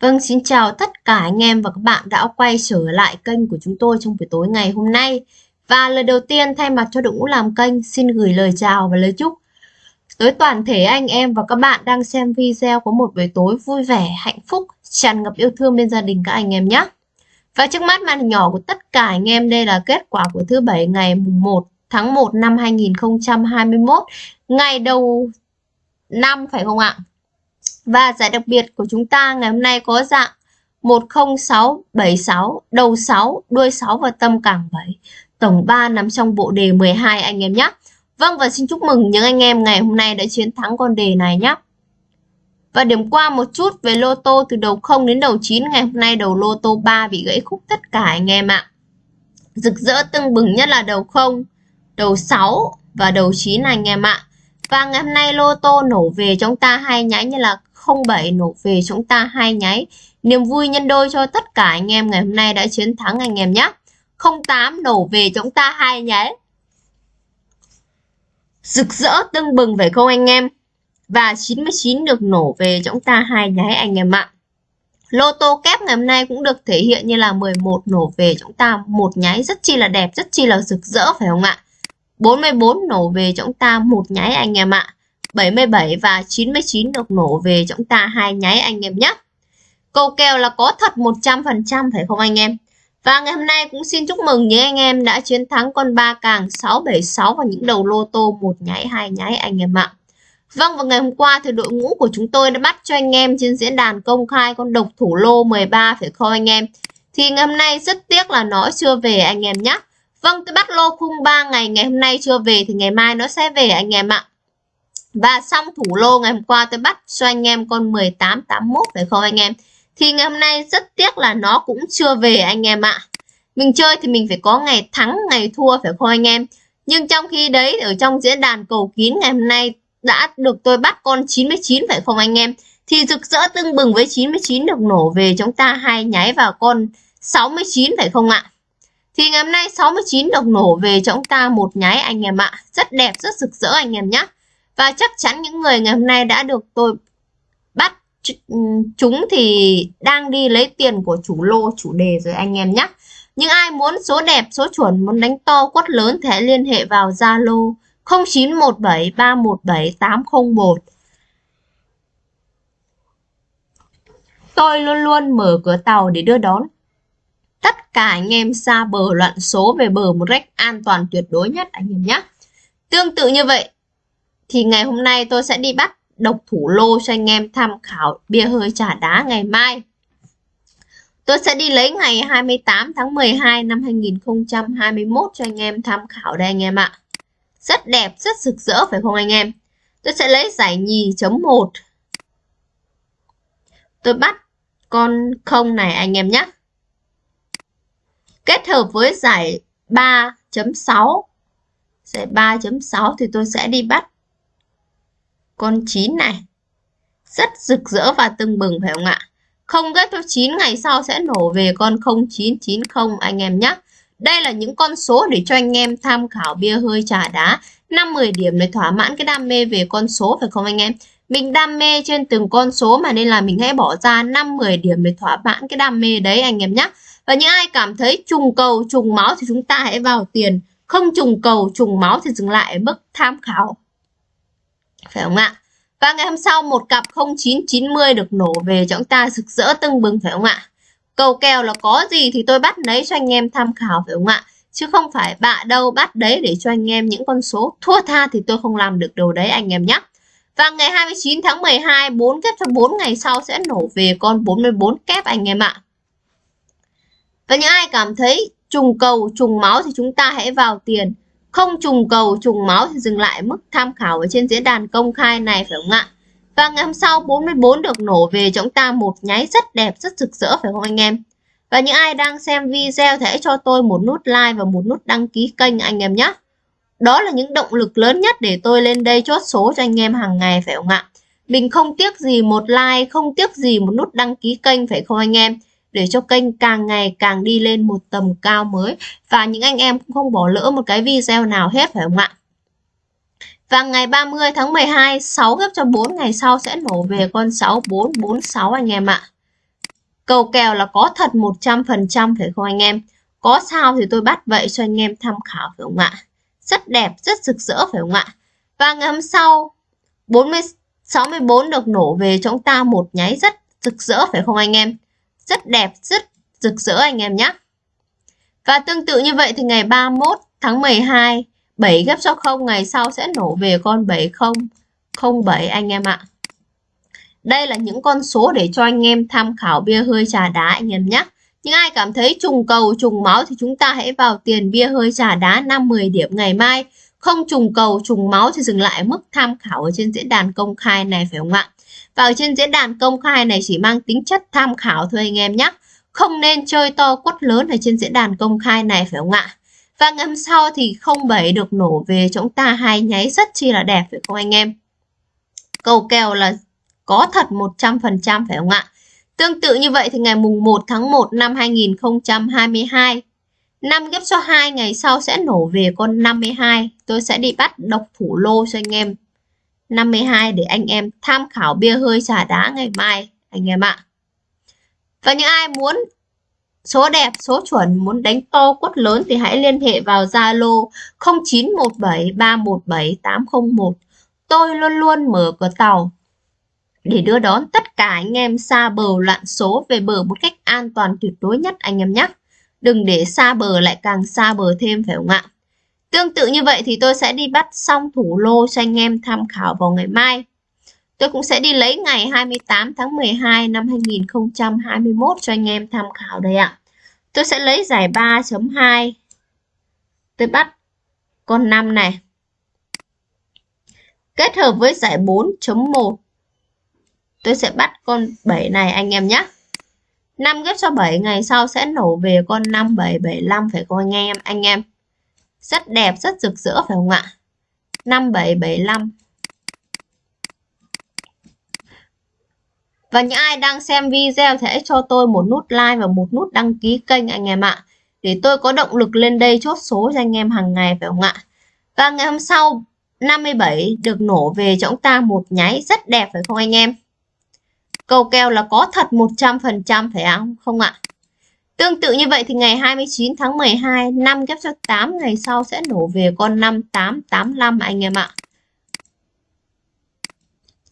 Vâng, xin chào tất cả anh em và các bạn đã quay trở lại kênh của chúng tôi trong buổi tối ngày hôm nay. Và lời đầu tiên thay mặt cho đội ngũ làm kênh xin gửi lời chào và lời chúc tới toàn thể anh em và các bạn đang xem video có một buổi tối vui vẻ, hạnh phúc, tràn ngập yêu thương bên gia đình các anh em nhé. Và trước mắt màn hình nhỏ của tất cả anh em đây là kết quả của thứ bảy ngày 1 tháng 1 năm 2021, ngày đầu năm phải không ạ? Và giải đặc biệt của chúng ta ngày hôm nay có dạng 10676, đầu 6, đuôi 6 và tâm càng 7. Tổng 3 nằm trong bộ đề 12 anh em nhé. Vâng và xin chúc mừng những anh em ngày hôm nay đã chiến thắng con đề này nhé. Và điểm qua một chút về lô tô từ đầu 0 đến đầu 9 ngày hôm nay đầu lô tô 3 bị gãy khúc tất cả anh em ạ. Rực rỡ tưng bừng nhất là đầu 0, đầu 6 và đầu 9 anh em ạ. Và ngày hôm nay lô tô nổ về chúng ta hai nháy như là 07 nổ về chúng ta hai nháy. Niềm vui nhân đôi cho tất cả anh em ngày hôm nay đã chiến thắng anh em nhé. 08 nổ về chúng ta hai nháy. Rực rỡ tưng bừng phải không anh em? Và 99 được nổ về chúng ta hai nháy anh em ạ. Lô tô kép ngày hôm nay cũng được thể hiện như là 11 nổ về chúng ta một nháy rất chi là đẹp, rất chi là rực rỡ phải không ạ? 44 nổ về chúng ta, một nháy anh em ạ. 77 và 99 được nổ về chúng ta, hai nháy anh em nhé. Câu kèo là có thật 100% phải không anh em? Và ngày hôm nay cũng xin chúc mừng những anh em đã chiến thắng con ba càng 676 và những đầu lô tô, một nháy, hai nháy anh em ạ. Vâng và ngày hôm qua thì đội ngũ của chúng tôi đã bắt cho anh em trên diễn đàn công khai con độc thủ lô 13 phải không anh em? Thì ngày hôm nay rất tiếc là nó chưa về anh em nhé. Vâng tôi bắt lô khung 3 ngày ngày hôm nay chưa về thì ngày mai nó sẽ về anh em ạ. Và xong thủ lô ngày hôm qua tôi bắt cho anh em con 1881 phải không anh em? Thì ngày hôm nay rất tiếc là nó cũng chưa về anh em ạ. Mình chơi thì mình phải có ngày thắng, ngày thua phải không anh em? Nhưng trong khi đấy ở trong diễn đàn cầu kín ngày hôm nay đã được tôi bắt con 99 phải không anh em? Thì rực rỡ tưng bừng với 99 được nổ về chúng ta hai nháy vào con 69 phải không ạ? Thì ngày hôm nay 69 đồng nổ về cho chúng ta một nháy anh em ạ. Rất đẹp, rất rực rỡ anh em nhé. Và chắc chắn những người ngày hôm nay đã được tôi bắt chúng thì đang đi lấy tiền của chủ lô, chủ đề rồi anh em nhé. Nhưng ai muốn số đẹp, số chuẩn, muốn đánh to, quất lớn thì hãy liên hệ vào Zalo 0917 317 801. Tôi luôn luôn mở cửa tàu để đưa đón tất cả anh em xa bờ loạn số về bờ một cách an toàn tuyệt đối nhất anh em nhé. Tương tự như vậy, thì ngày hôm nay tôi sẽ đi bắt độc thủ lô cho anh em tham khảo bia hơi trả đá ngày mai. Tôi sẽ đi lấy ngày 28 tháng 12 năm 2021 cho anh em tham khảo đây anh em ạ. Rất đẹp, rất rực rỡ phải không anh em? Tôi sẽ lấy giải nhì chấm 1. Tôi bắt con không này anh em nhé. Kết hợp với giải 3.6. Giải 3.6 thì tôi sẽ đi bắt con 9 này. Rất rực rỡ và tưng bừng, phải không ạ? Không kết thúc 9 ngày sau sẽ nổ về con 0990 anh em nhé. Đây là những con số để cho anh em tham khảo bia hơi trà đá 5-10 điểm để thỏa mãn cái đam mê về con số phải không anh em? Mình đam mê trên từng con số mà nên là mình hãy bỏ ra 5-10 điểm để thỏa mãn cái đam mê đấy anh em nhé. Và những ai cảm thấy trùng cầu, trùng máu thì chúng ta hãy vào tiền. Không trùng cầu, trùng máu thì dừng lại ở mức tham khảo phải không ạ? Và ngày hôm sau một cặp 0990 được nổ về cho chúng ta rực rỡ tưng bừng phải không ạ? Cầu kèo là có gì thì tôi bắt lấy cho anh em tham khảo phải không ạ? Chứ không phải bạ đâu bắt đấy để cho anh em những con số thua tha thì tôi không làm được điều đấy anh em nhé. Và ngày 29 tháng 12, 4 kép cho 4 ngày sau sẽ nổ về con 44 kép anh em ạ. Và những ai cảm thấy trùng cầu, trùng máu thì chúng ta hãy vào tiền không trùng cầu trùng máu thì dừng lại mức tham khảo ở trên diễn đàn công khai này phải không ạ? Và ngày hôm sau 44 được nổ về chúng ta một nháy rất đẹp, rất rực rỡ phải không anh em? Và những ai đang xem video thì hãy cho tôi một nút like và một nút đăng ký kênh anh em nhé. Đó là những động lực lớn nhất để tôi lên đây chốt số cho anh em hàng ngày phải không ạ? Mình không tiếc gì một like, không tiếc gì một nút đăng ký kênh phải không anh em? để cho kênh càng ngày càng đi lên một tầm cao mới và những anh em cũng không bỏ lỡ một cái video nào hết phải không ạ? Và ngày 30 tháng 12, 6 gấp cho 4 ngày sau sẽ nổ về con 6446 anh em ạ. Cầu kèo là có thật 100% phải không anh em? Có sao thì tôi bắt vậy cho anh em tham khảo phải không ạ? Rất đẹp, rất rực rỡ phải không ạ? Và ngày hôm sau 40 64 được nổ về chúng ta một nháy rất rực rỡ phải không anh em? Rất đẹp, rất rực rỡ anh em nhé. Và tương tự như vậy thì ngày 31 tháng 12 7 ghép số 0 ngày sau sẽ nổ về con 7007 anh em ạ. Đây là những con số để cho anh em tham khảo bia hơi trà đá anh em nhé. nhưng ai cảm thấy trùng cầu, trùng máu thì chúng ta hãy vào tiền bia hơi trà đá 5-10 điểm ngày mai. Không trùng cầu, trùng máu thì dừng lại mức tham khảo ở trên diễn đàn công khai này phải không ạ? Và ở trên diễn đàn công khai này chỉ mang tính chất tham khảo thôi anh em nhé. Không nên chơi to quất lớn ở trên diễn đàn công khai này phải không ạ? Và ngâm sau thì 07 được nổ về chúng ta hai nháy rất chi là đẹp phải không anh em? Cầu kèo là có thật 100% phải không ạ? Tương tự như vậy thì ngày mùng 1 tháng 1 năm 2022 năm ghép số 2 ngày sau sẽ nổ về con 52. Tôi sẽ đi bắt độc thủ lô cho anh em. 52 để anh em tham khảo bia hơi trà đá ngày mai, anh em ạ. Và những ai muốn số đẹp, số chuẩn, muốn đánh to quất lớn thì hãy liên hệ vào Zalo 0917 317 801. Tôi luôn luôn mở cửa tàu để đưa đón tất cả anh em xa bờ loạn số về bờ một cách an toàn tuyệt đối nhất anh em nhé. Đừng để xa bờ lại càng xa bờ thêm phải không ạ? Tương tự như vậy thì tôi sẽ đi bắt xong thủ lô cho anh em tham khảo vào ngày mai. Tôi cũng sẽ đi lấy ngày 28 tháng 12 năm 2021 cho anh em tham khảo đây ạ. Tôi sẽ lấy giải 3.2. Tôi bắt con 5 này. Kết hợp với giải 4.1 tôi sẽ bắt con 7 này anh em nhé 5 ghép cho 7 ngày sau sẽ nổ về con 5775 phải không anh em anh em, rất đẹp, rất rực rỡ phải không ạ 5775 Và những ai đang xem video thì hãy cho tôi một nút like và một nút đăng ký kênh anh em ạ. Để tôi có động lực lên đây chốt số cho anh em hàng ngày phải không ạ? Và ngày hôm sau 57 được nổ về cho chúng ta một nháy rất đẹp phải không anh em? Cầu kèo là có thật 100% phải không? Không ạ? Tương tự như vậy thì ngày 29 tháng 12, 5 kép cho 8 ngày sau sẽ nổ về con 5885 anh em ạ.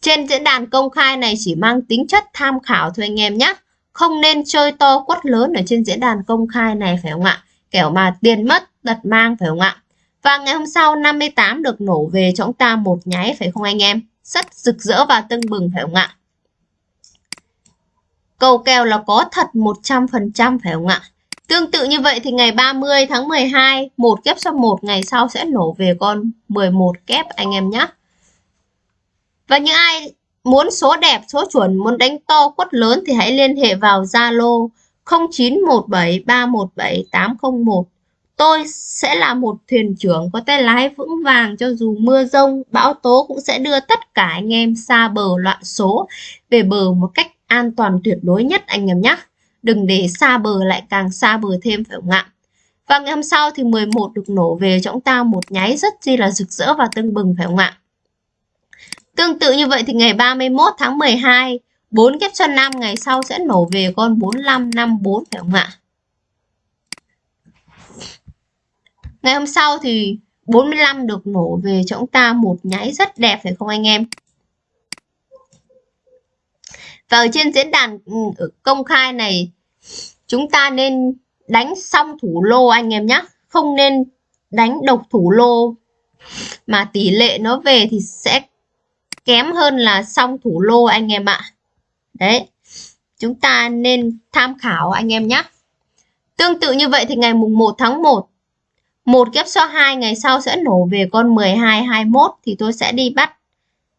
Trên diễn đàn công khai này chỉ mang tính chất tham khảo thôi anh em nhé. Không nên chơi to quất lớn ở trên diễn đàn công khai này phải không ạ? Kẻo mà tiền mất, tật mang phải không ạ? Và ngày hôm sau 58 được nổ về cho chúng ta một nháy phải không anh em? Rất rực rỡ và tưng bừng phải không ạ? Cầu kèo là có thật 100% phải không ạ? Tương tự như vậy thì ngày 30 tháng 12, một kép số 1 ngày sau sẽ nổ về con 11 kép anh em nhé. Và những ai muốn số đẹp, số chuẩn, muốn đánh to quất lớn thì hãy liên hệ vào Zalo 0917317801. Tôi sẽ là một thuyền trưởng có tay lái vững vàng cho dù mưa rông, bão tố cũng sẽ đưa tất cả anh em xa bờ loạn số về bờ một cách an toàn tuyệt đối nhất anh em nhé. Đừng để xa bờ lại càng xa bờ thêm phải không ạ? Và ngày hôm sau thì 11 được nổ về cho chúng ta một nháy rất chi là rực rỡ và tưng bừng phải không ạ? Tương tự như vậy thì ngày 31 tháng 12, 4 kép cho 5 ngày sau sẽ nổ về con 4554 phải không ạ? Ngày hôm sau thì 45 được nổ về cho chúng ta một nháy rất đẹp phải không anh em? Và ở trên diễn đàn ừ, công khai này chúng ta nên đánh xong thủ lô anh em nhé. Không nên đánh độc thủ lô mà tỷ lệ nó về thì sẽ kém hơn là song thủ lô anh em ạ. Đấy. Chúng ta nên tham khảo anh em nhé. Tương tự như vậy thì ngày mùng 1 tháng 1 một kép số 2 ngày sau sẽ nổ về con 12 21 thì tôi sẽ đi bắt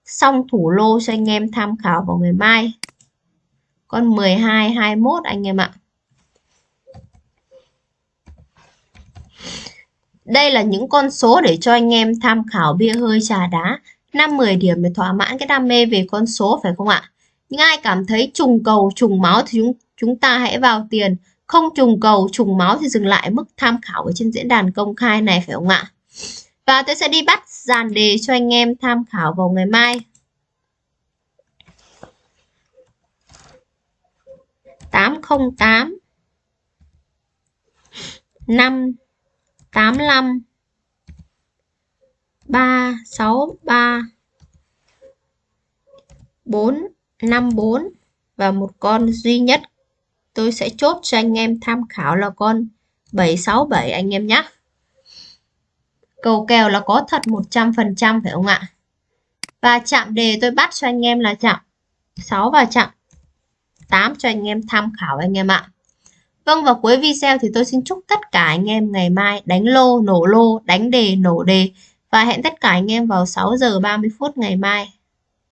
xong thủ lô cho anh em tham khảo vào ngày mai con 12 21 anh em ạ Đây là những con số để cho anh em tham khảo bia hơi trà đá 5-10 điểm để thỏa mãn cái đam mê về con số phải không ạ? Nhưng ai cảm thấy trùng cầu, trùng máu thì chúng, chúng ta hãy vào tiền. Không trùng cầu, trùng máu thì dừng lại mức tham khảo ở trên diễn đàn công khai này phải không ạ? Và tôi sẽ đi bắt dàn đề cho anh em tham khảo vào ngày mai. 8 808 5 85 363 454 và một con duy nhất tôi sẽ chốt cho anh em tham khảo là con 767 anh em nhé. Cầu kèo là có thật 100% phải không ạ? Và chạm đề tôi bắt cho anh em là chạm 6 và chạm 8 cho anh em tham khảo anh em ạ. Vâng và cuối video thì tôi xin chúc tất cả anh em ngày mai đánh lô, nổ lô, đánh đề, nổ đề và hẹn tất cả anh em vào 6 giờ 30 phút ngày mai.